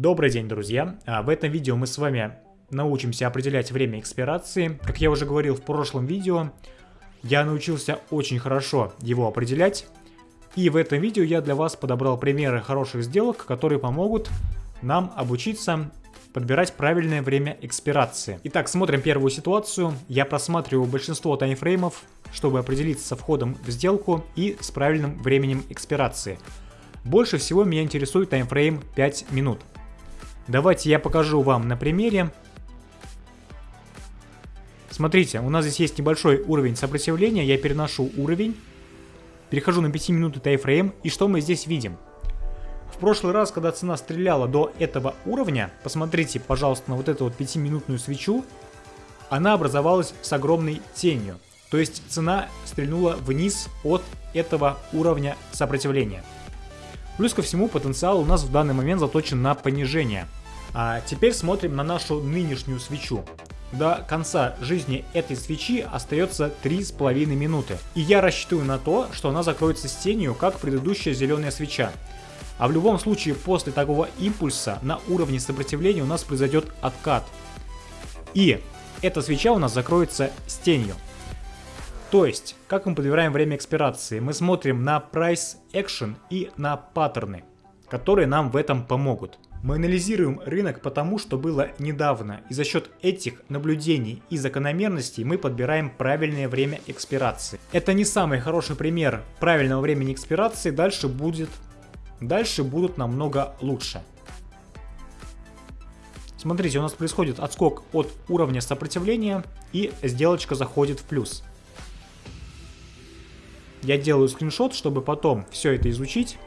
Добрый день, друзья! А, в этом видео мы с вами научимся определять время экспирации. Как я уже говорил в прошлом видео, я научился очень хорошо его определять. И в этом видео я для вас подобрал примеры хороших сделок, которые помогут нам обучиться подбирать правильное время экспирации. Итак, смотрим первую ситуацию. Я просматриваю большинство таймфреймов, чтобы определиться со входом в сделку и с правильным временем экспирации. Больше всего меня интересует таймфрейм 5 минут. Давайте я покажу вам на примере. Смотрите, у нас здесь есть небольшой уровень сопротивления, я переношу уровень, перехожу на 5 минут тайфрейм, и что мы здесь видим? В прошлый раз, когда цена стреляла до этого уровня, посмотрите, пожалуйста, на вот эту вот 5-минутную свечу, она образовалась с огромной тенью. То есть цена стрельнула вниз от этого уровня сопротивления. Плюс ко всему потенциал у нас в данный момент заточен на понижение. А теперь смотрим на нашу нынешнюю свечу. До конца жизни этой свечи остается 3,5 минуты. И я рассчитываю на то, что она закроется с тенью, как предыдущая зеленая свеча. А в любом случае после такого импульса на уровне сопротивления у нас произойдет откат. И эта свеча у нас закроется с тенью. То есть, как мы подбираем время экспирации? Мы смотрим на Price Action и на паттерны, которые нам в этом помогут. Мы анализируем рынок потому, что было недавно, и за счет этих наблюдений и закономерностей мы подбираем правильное время экспирации. Это не самый хороший пример правильного времени экспирации, дальше будет, дальше будут намного лучше. Смотрите, у нас происходит отскок от уровня сопротивления и сделочка заходит в плюс. Я делаю скриншот, чтобы потом все это изучить.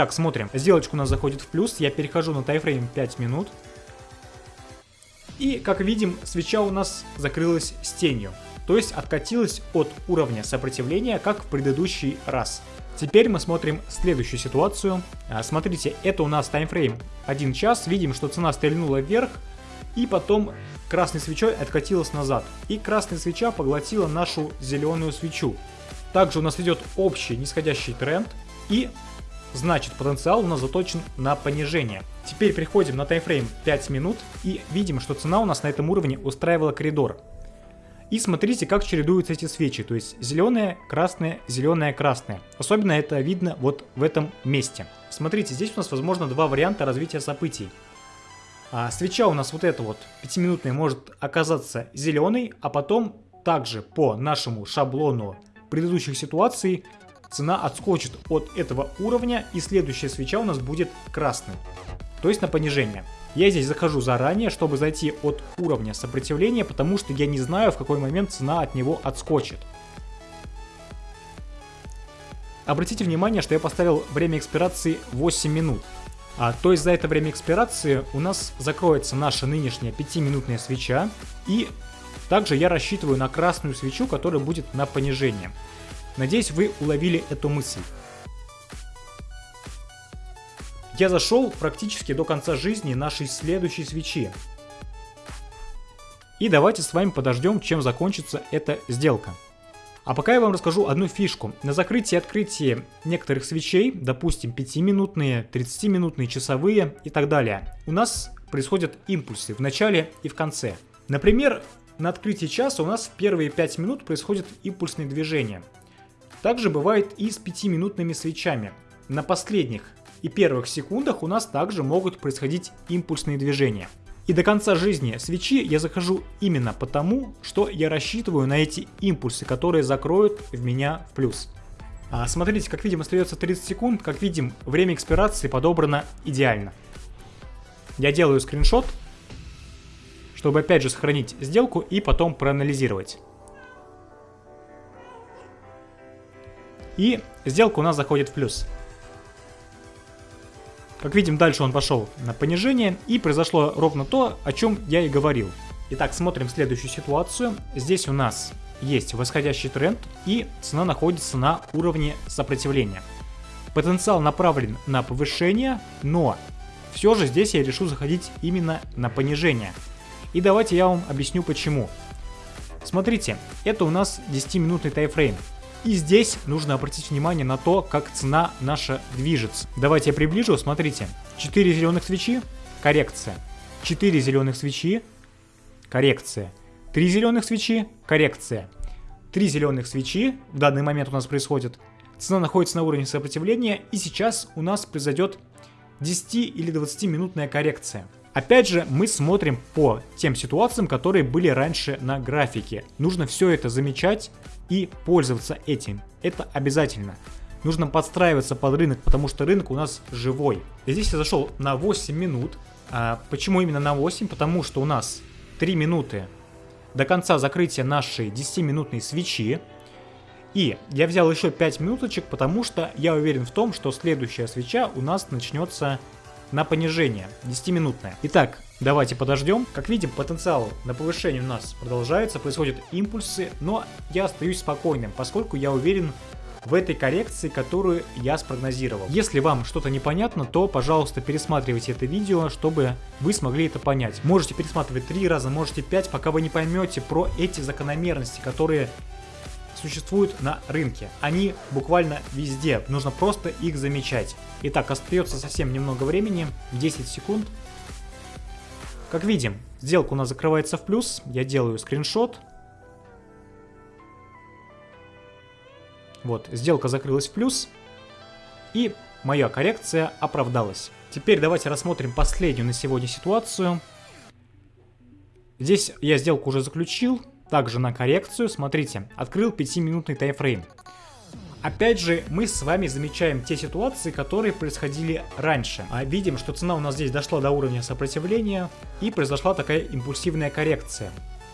Итак, смотрим. Сделочка у нас заходит в плюс. Я перехожу на тайфрейм 5 минут. И, как видим, свеча у нас закрылась с тенью. То есть откатилась от уровня сопротивления, как в предыдущий раз. Теперь мы смотрим следующую ситуацию. А, смотрите, это у нас таймфрейм 1 час. Видим, что цена стрельнула вверх. И потом красной свечой откатилась назад. И красная свеча поглотила нашу зеленую свечу. Также у нас идет общий нисходящий тренд. И Значит, потенциал у нас заточен на понижение. Теперь приходим на таймфрейм 5 минут и видим, что цена у нас на этом уровне устраивала коридор. И смотрите, как чередуются эти свечи, то есть зеленая, красная, зеленая, красная. Особенно это видно вот в этом месте. Смотрите, здесь у нас возможно два варианта развития событий. А свеча у нас вот эта вот 5-минутная может оказаться зеленой, а потом также по нашему шаблону предыдущих ситуаций цена отскочит от этого уровня и следующая свеча у нас будет красной, то есть на понижение. Я здесь захожу заранее, чтобы зайти от уровня сопротивления, потому что я не знаю, в какой момент цена от него отскочит. Обратите внимание, что я поставил время экспирации 8 минут. А, то есть за это время экспирации у нас закроется наша нынешняя 5-минутная свеча. И также я рассчитываю на красную свечу, которая будет на понижение. Надеюсь, вы уловили эту мысль. Я зашел практически до конца жизни нашей следующей свечи. И давайте с вами подождем, чем закончится эта сделка. А пока я вам расскажу одну фишку. На закрытии и открытии некоторых свечей, допустим 5-минутные, 30-минутные, часовые и так далее, у нас происходят импульсы в начале и в конце. Например, на открытии часа у нас в первые 5 минут происходит импульсные движения. Также бывает и с 5-минутными свечами. На последних и первых секундах у нас также могут происходить импульсные движения. И до конца жизни свечи я захожу именно потому, что я рассчитываю на эти импульсы, которые закроют в меня в плюс. А смотрите, как видим, остается 30 секунд. Как видим, время экспирации подобрано идеально. Я делаю скриншот, чтобы опять же сохранить сделку и потом проанализировать. И сделка у нас заходит в плюс. Как видим, дальше он пошел на понижение, и произошло ровно то, о чем я и говорил. Итак, смотрим следующую ситуацию. Здесь у нас есть восходящий тренд, и цена находится на уровне сопротивления. Потенциал направлен на повышение, но все же здесь я решил заходить именно на понижение. И давайте я вам объясню почему. Смотрите, это у нас 10-минутный тайфрейм. И здесь нужно обратить внимание на то, как цена наша движется. Давайте я приближу, смотрите. 4 зеленых свечи, коррекция. 4 зеленых свечи, коррекция. 3 зеленых свечи, коррекция. 3 зеленых свечи в данный момент у нас происходит. Цена находится на уровне сопротивления, и сейчас у нас произойдет 10 или 20 минутная коррекция. Опять же, мы смотрим по тем ситуациям, которые были раньше на графике. Нужно все это замечать и пользоваться этим. Это обязательно. Нужно подстраиваться под рынок, потому что рынок у нас живой. И здесь я зашел на 8 минут. А почему именно на 8? Потому что у нас 3 минуты до конца закрытия нашей 10-минутной свечи. И я взял еще 5 минуточек, потому что я уверен в том, что следующая свеча у нас начнется на понижение, 10-минутное. Итак, давайте подождем. Как видим, потенциал на повышение у нас продолжается, происходят импульсы, но я остаюсь спокойным, поскольку я уверен в этой коррекции, которую я спрогнозировал. Если вам что-то непонятно, то, пожалуйста, пересматривайте это видео, чтобы вы смогли это понять. Можете пересматривать три раза, можете пять, пока вы не поймете про эти закономерности, которые существуют на рынке. Они буквально везде, нужно просто их замечать. Итак, остается совсем немного времени, 10 секунд. Как видим, сделка у нас закрывается в плюс, я делаю скриншот, Вот, сделка закрылась в плюс, и моя коррекция оправдалась. Теперь давайте рассмотрим последнюю на сегодня ситуацию. Здесь я сделку уже заключил, также на коррекцию, смотрите, открыл 5-минутный таймфрейм. Опять же, мы с вами замечаем те ситуации, которые происходили раньше. А видим, что цена у нас здесь дошла до уровня сопротивления и произошла такая импульсивная коррекция.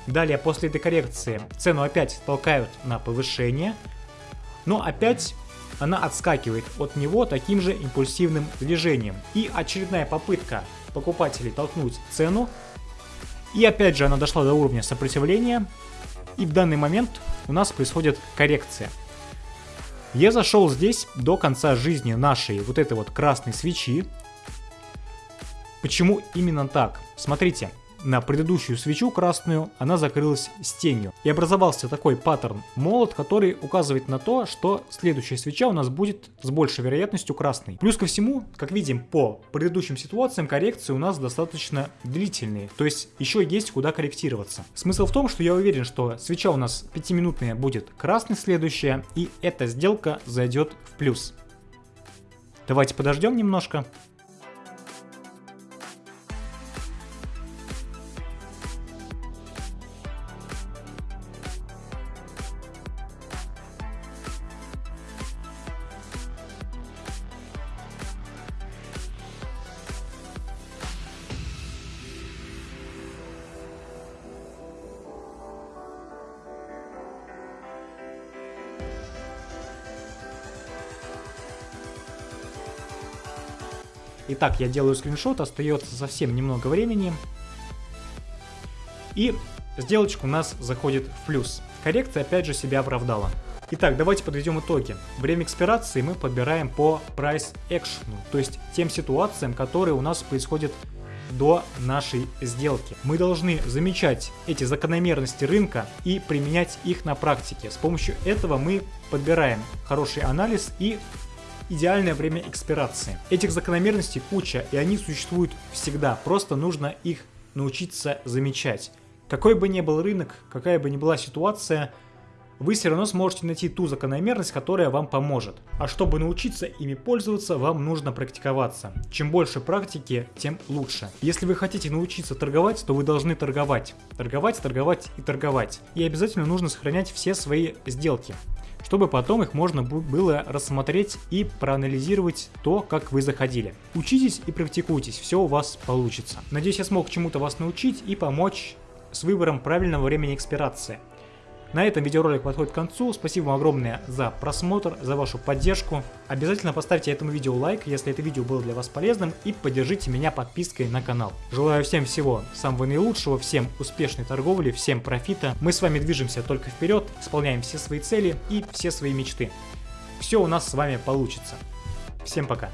Далее, после этой коррекции, цену опять толкают на повышение, но опять она отскакивает от него таким же импульсивным движением. И очередная попытка покупателей толкнуть цену. И опять же она дошла до уровня сопротивления. И в данный момент у нас происходит коррекция. Я зашел здесь до конца жизни нашей вот этой вот красной свечи. Почему именно так? Смотрите, на предыдущую свечу красную, она закрылась с тенью. И образовался такой паттерн молот, который указывает на то, что следующая свеча у нас будет с большей вероятностью красной. Плюс ко всему, как видим по предыдущим ситуациям, коррекции у нас достаточно длительные, то есть еще есть куда корректироваться. Смысл в том, что я уверен, что свеча у нас 5-минутная будет красной следующая, и эта сделка зайдет в плюс. Давайте подождем немножко. Итак, я делаю скриншот, остается совсем немного времени. И сделочка у нас заходит в плюс. Коррекция опять же себя оправдала. Итак, давайте подведем итоги. Время экспирации мы подбираем по price action, то есть тем ситуациям, которые у нас происходят до нашей сделки. Мы должны замечать эти закономерности рынка и применять их на практике. С помощью этого мы подбираем хороший анализ и идеальное время экспирации. Этих закономерностей куча, и они существуют всегда, просто нужно их научиться замечать. Какой бы ни был рынок, какая бы ни была ситуация, вы все равно сможете найти ту закономерность, которая вам поможет. А чтобы научиться ими пользоваться, вам нужно практиковаться. Чем больше практики, тем лучше. Если вы хотите научиться торговать, то вы должны торговать. Торговать, торговать и торговать. И обязательно нужно сохранять все свои сделки чтобы потом их можно было рассмотреть и проанализировать то, как вы заходили. Учитесь и практикуйтесь, все у вас получится. Надеюсь, я смог чему-то вас научить и помочь с выбором правильного времени экспирации. На этом видеоролик подходит к концу. Спасибо вам огромное за просмотр, за вашу поддержку. Обязательно поставьте этому видео лайк, если это видео было для вас полезным, и поддержите меня подпиской на канал. Желаю всем всего самого наилучшего, всем успешной торговли, всем профита. Мы с вами движемся только вперед, исполняем все свои цели и все свои мечты. Все у нас с вами получится. Всем пока.